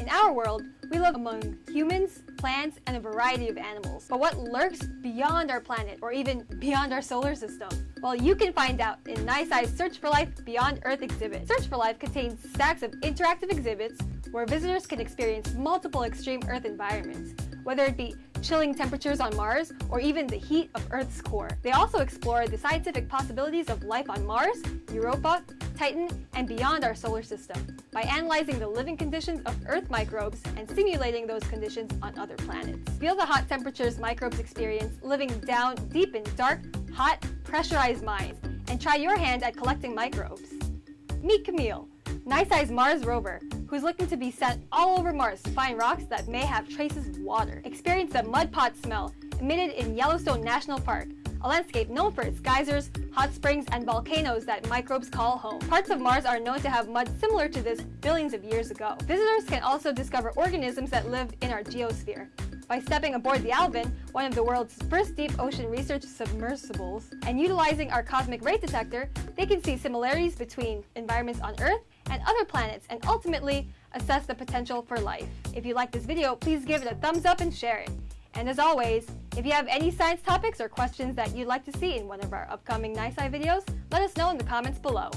In our world, we live among humans, plants, and a variety of animals. But what lurks beyond our planet, or even beyond our solar system? Well, you can find out in NISI's Search for Life Beyond Earth exhibit. Search for Life contains stacks of interactive exhibits where visitors can experience multiple extreme Earth environments, whether it be chilling temperatures on Mars or even the heat of Earth's core. They also explore the scientific possibilities of life on Mars, Europa, Titan, and beyond our solar system by analyzing the living conditions of Earth microbes and simulating those conditions on other planets. Feel the hot temperatures microbes experience living down deep in dark, hot, pressurized mines, and try your hand at collecting microbes. Meet Camille, NISI's Mars rover, who's looking to be sent all over Mars to find rocks that may have traces of water. Experience the mud pot smell emitted in Yellowstone National Park, a landscape known for its geysers, hot springs, and volcanoes that microbes call home. Parts of Mars are known to have mud similar to this billions of years ago. Visitors can also discover organisms that live in our geosphere. By stepping aboard the Alvin, one of the world's first deep ocean research submersibles, and utilizing our cosmic ray detector, they can see similarities between environments on Earth and other planets and ultimately assess the potential for life. If you like this video, please give it a thumbs up and share it. And as always, if you have any science topics or questions that you'd like to see in one of our upcoming NISI videos, let us know in the comments below.